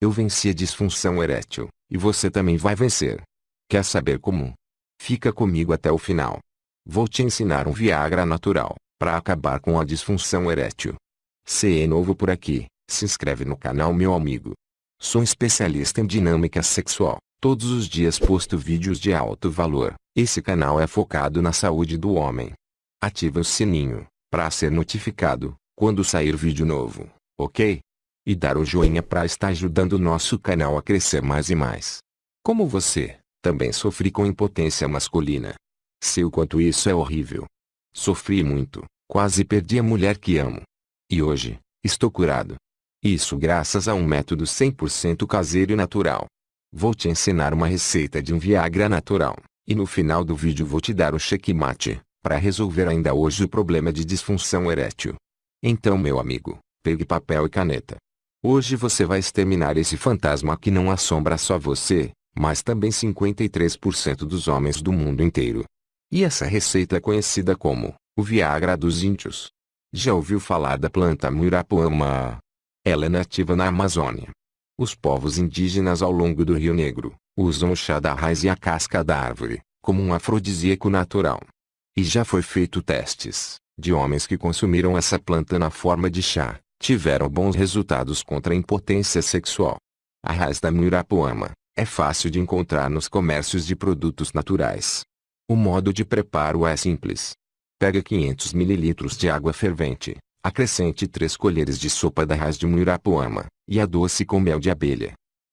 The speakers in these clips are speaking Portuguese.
Eu venci a disfunção erétil, e você também vai vencer. Quer saber como? Fica comigo até o final. Vou te ensinar um Viagra natural, para acabar com a disfunção erétil. Se é novo por aqui, se inscreve no canal meu amigo. Sou especialista em dinâmica sexual. Todos os dias posto vídeos de alto valor. Esse canal é focado na saúde do homem. Ative o sininho, para ser notificado, quando sair vídeo novo, ok? E dar o joinha para estar ajudando o nosso canal a crescer mais e mais. Como você, também sofri com impotência masculina. Sei o quanto isso é horrível. Sofri muito, quase perdi a mulher que amo. E hoje, estou curado. Isso graças a um método 100% caseiro e natural. Vou te ensinar uma receita de um Viagra natural, e no final do vídeo vou te dar o checkmate, para resolver ainda hoje o problema de disfunção erétil. Então meu amigo, pegue papel e caneta. Hoje você vai exterminar esse fantasma que não assombra só você, mas também 53% dos homens do mundo inteiro. E essa receita é conhecida como o Viagra dos Índios. Já ouviu falar da planta Muirapuama? Ela é nativa na Amazônia, os povos indígenas ao longo do Rio Negro, usam o chá da raiz e a casca da árvore, como um afrodisíaco natural. E já foi feito testes, de homens que consumiram essa planta na forma de chá, tiveram bons resultados contra a impotência sexual. A raiz da muirapuama, é fácil de encontrar nos comércios de produtos naturais. O modo de preparo é simples. Pega 500 ml de água fervente, Acrescente 3 colheres de sopa da raiz de muirapuama, e adoce com mel de abelha.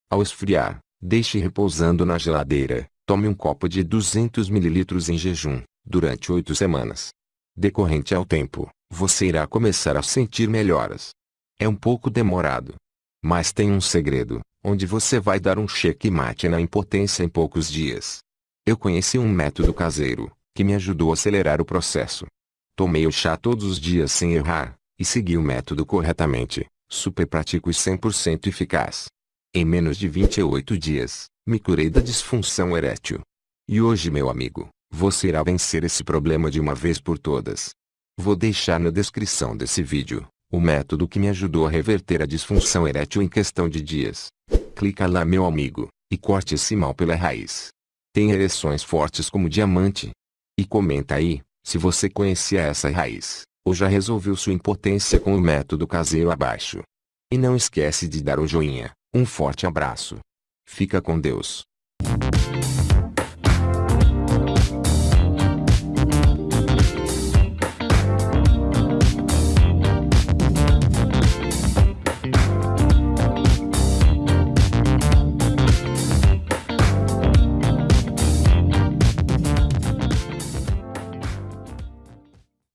Ao esfriar, deixe repousando na geladeira. Tome um copo de 200 ml em jejum, durante 8 semanas. Decorrente ao tempo, você irá começar a sentir melhoras. É um pouco demorado. Mas tem um segredo, onde você vai dar um checkmate na impotência em poucos dias. Eu conheci um método caseiro, que me ajudou a acelerar o processo. Tomei o chá todos os dias sem errar, e segui o método corretamente, super prático e 100% eficaz. Em menos de 28 dias, me curei da disfunção erétil. E hoje meu amigo, você irá vencer esse problema de uma vez por todas. Vou deixar na descrição desse vídeo, o método que me ajudou a reverter a disfunção erétil em questão de dias. Clica lá meu amigo, e corte esse mal pela raiz. Tem ereções fortes como diamante. E comenta aí, se você conhecia essa raiz ou já resolveu sua impotência com o método caseiro abaixo. E não esquece de dar o joinha. Um forte abraço. Fica com Deus.